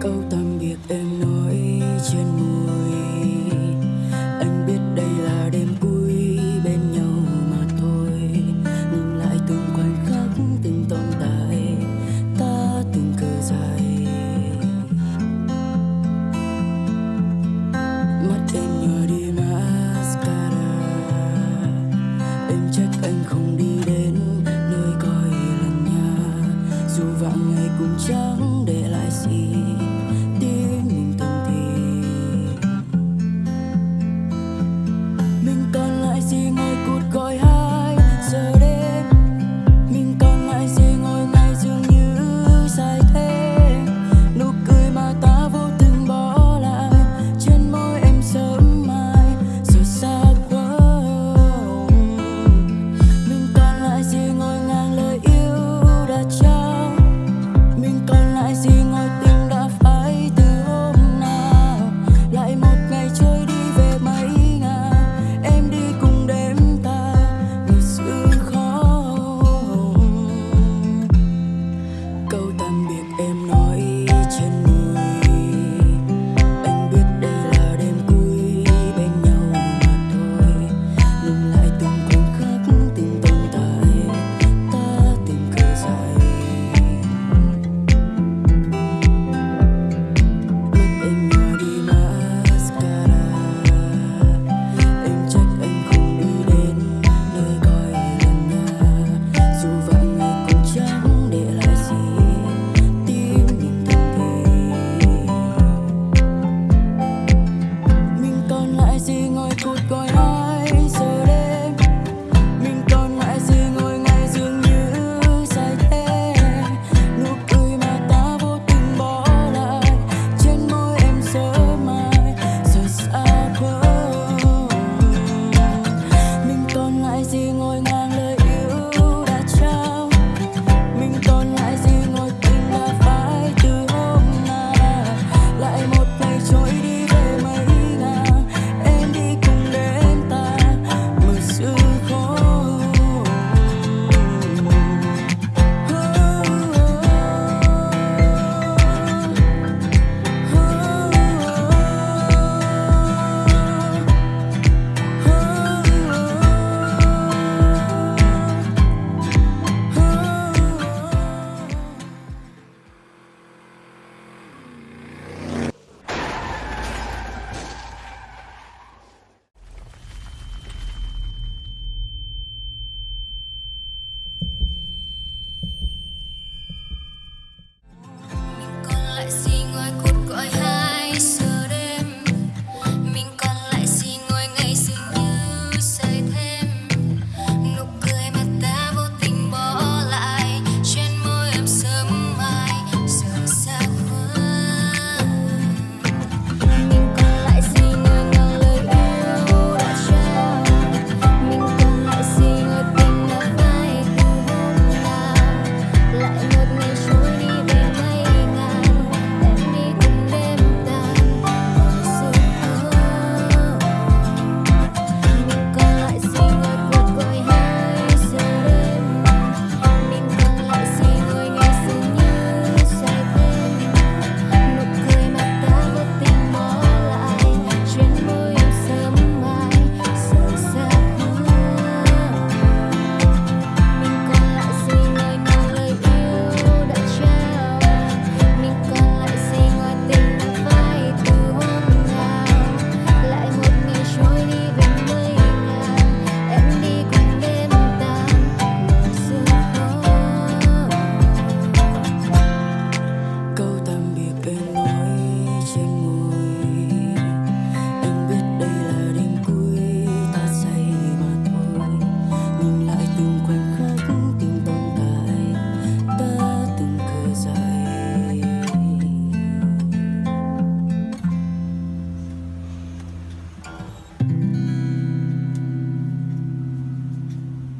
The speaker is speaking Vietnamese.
câu tạm biệt em nói trên môi. Anh biết đây là đêm cuối bên nhau mà thôi. Nhìn lại từng khoảnh khắc từng tồn tại, ta từng cờ dài mắt em nhòa đi mascara. Em trách anh không đi đến nơi coi lần nhà. Dù vạn ngày cũng chẳng để